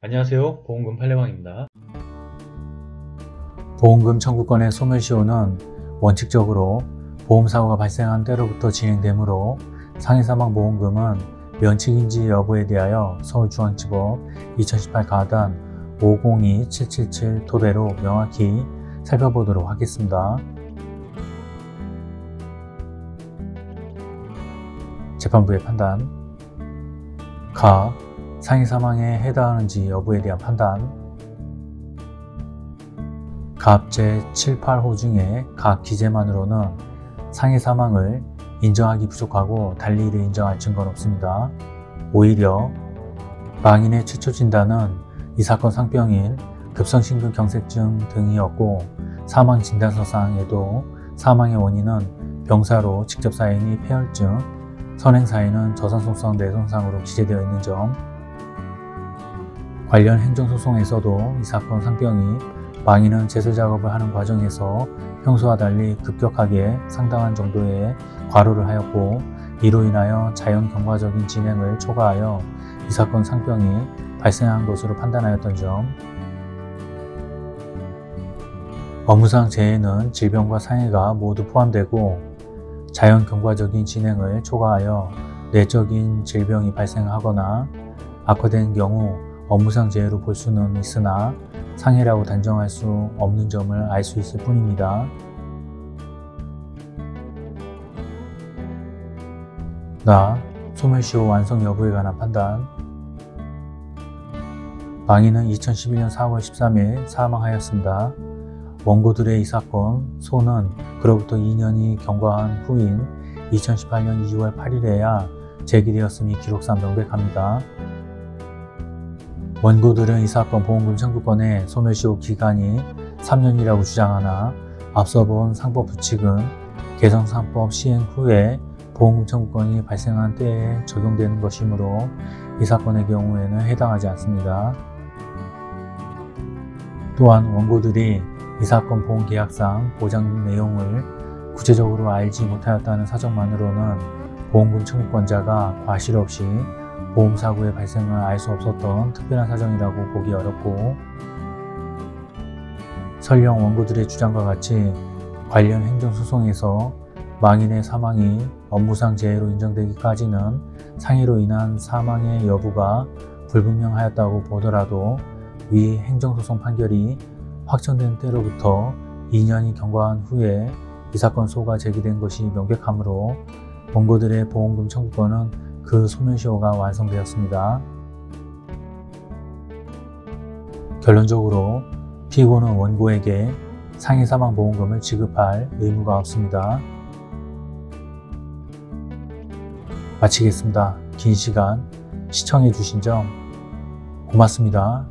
안녕하세요. 보험금 팔례방입니다. 보험금 청구권의 소멸시효는 원칙적으로 보험사고가 발생한 때로부터 진행되므로 상해사망보험금은 면책인지 여부에 대하여 서울중앙지법 2018 가단 502777 토대로 명확히 살펴보도록 하겠습니다. 재판부의 판단. 가 상해 사망에 해당하는지 여부에 대한 판단 갑 제7, 8호 중에 각 기재만으로는 상해 사망을 인정하기 부족하고 달리 이를 인정할 증거는 없습니다. 오히려 망인의 최초 진단은 이 사건 상병인 급성심근경색증 등이었고 사망 진단서상에도 사망의 원인은 병사로 직접 사인이 폐혈증, 선행사인은 저산속성 뇌손상으로 기재되어 있는 점 관련 행정소송에서도 이 사건 상병이 망인은 제설작업을 하는 과정에서 평소와 달리 급격하게 상당한 정도의 과로를 하였고 이로 인하여 자연 경과적인 진행을 초과하여 이 사건 상병이 발생한 것으로 판단하였던 점. 업무상 재해는 질병과 상해가 모두 포함되고 자연 경과적인 진행을 초과하여 내적인 질병이 발생하거나 악화된 경우 업무상 재해로 볼 수는 있으나 상해라고 단정할 수 없는 점을 알 수 있을 뿐입니다. 나, 소멸시효 완성 여부에 관한 판단 망인은 2011년 4월 13일 사망하였습니다. 원고들의 이 사건, 소는 그로부터 2년이 경과한 후인 2018년 2월 8일에야 제기되었음이 기록상 명백합니다. 원고들은 이 사건 보험금 청구권의 소멸시효 기간이 3년이라고 주장하나 앞서 본 상법 부칙은 개성상법 시행 후에 보험금 청구권이 발생한 때에 적용되는 것이므로 이 사건의 경우에는 해당하지 않습니다. 또한 원고들이 이 사건 보험계약상 보장 내용을 구체적으로 알지 못하였다는 사정만으로는 보험금 청구권자가 과실 없이 보험사고의 발생을 알 수 없었던 특별한 사정이라고 보기 어렵고 설령 원고들의 주장과 같이 관련 행정소송에서 망인의 사망이 업무상 재해로 인정되기까지는 상해로 인한 사망의 여부가 불분명하였다고 보더라도 위 행정소송 판결이 확정된 때로부터 2년이 경과한 후에 이 사건 소가 제기된 것이 명백하므로 원고들의 보험금 청구권은 그 소면시호가 완성되었습니다. 결론적으로 피고는 원고에게 상해사망보험금을 지급할 의무가 없습니다. 마치겠습니다. 긴 시간 시청해 주신 점 고맙습니다.